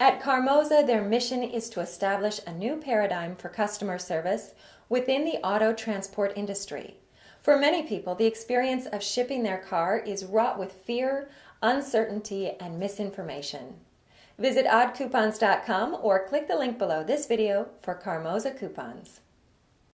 At Carmoza, their mission is to establish a new paradigm for customer service within the auto transport industry. For many people, the experience of shipping their car is wrought with fear, uncertainty, and misinformation. Visit oddcoupons.com or click the link below this video for Carmoza coupons.